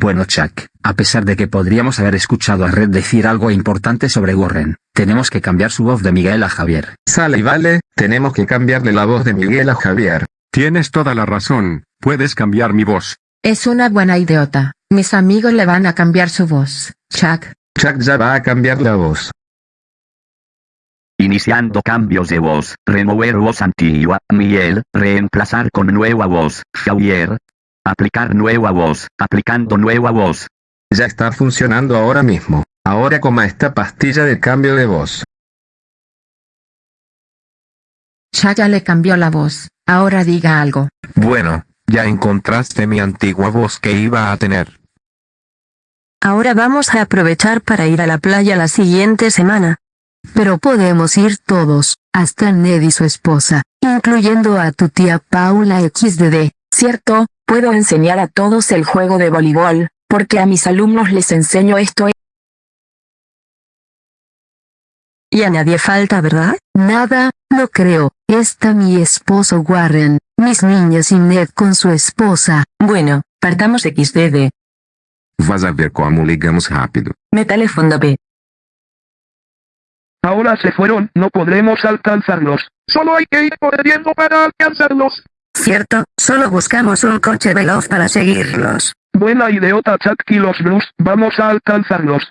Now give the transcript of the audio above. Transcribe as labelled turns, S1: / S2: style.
S1: Bueno Chuck, a pesar de que podríamos haber escuchado a Red decir algo importante sobre Warren, tenemos que cambiar su voz de Miguel a Javier.
S2: Sale y vale, tenemos que cambiarle la voz de Miguel a Javier.
S3: Tienes toda la razón, puedes cambiar mi voz.
S4: Es una buena idiota. Mis amigos le van a cambiar su voz. Chuck,
S2: Chuck ya va a cambiar la voz.
S5: Iniciando cambios de voz, remover voz antigua, Miguel, reemplazar con nueva voz, Javier. Aplicar nueva voz, aplicando nueva voz.
S2: Ya está funcionando ahora mismo. Ahora coma esta pastilla de cambio de voz.
S4: Chuck ya le cambió la voz. Ahora diga algo.
S6: Bueno, ya encontraste mi antigua voz que iba a tener.
S7: Ahora vamos a aprovechar para ir a la playa la siguiente semana.
S8: Pero podemos ir todos, hasta Ned y su esposa, incluyendo a tu tía Paula XDD.
S9: Cierto, puedo enseñar a todos el juego de voleibol, porque a mis alumnos les enseño esto.
S7: Y a nadie falta, ¿verdad?
S8: Nada, no creo. Está mi esposo Warren, mis niñas y Ned con su esposa.
S7: Bueno, partamos XDD.
S6: Vas a ver cómo ligamos rápido.
S7: Me teléfono B.
S10: Ahora se fueron, no podremos alcanzarlos. Solo hay que ir corriendo para alcanzarlos.
S11: Cierto, solo buscamos un coche veloz para seguirlos.
S10: Buena idiota Chuck los Blues, vamos a alcanzarlos.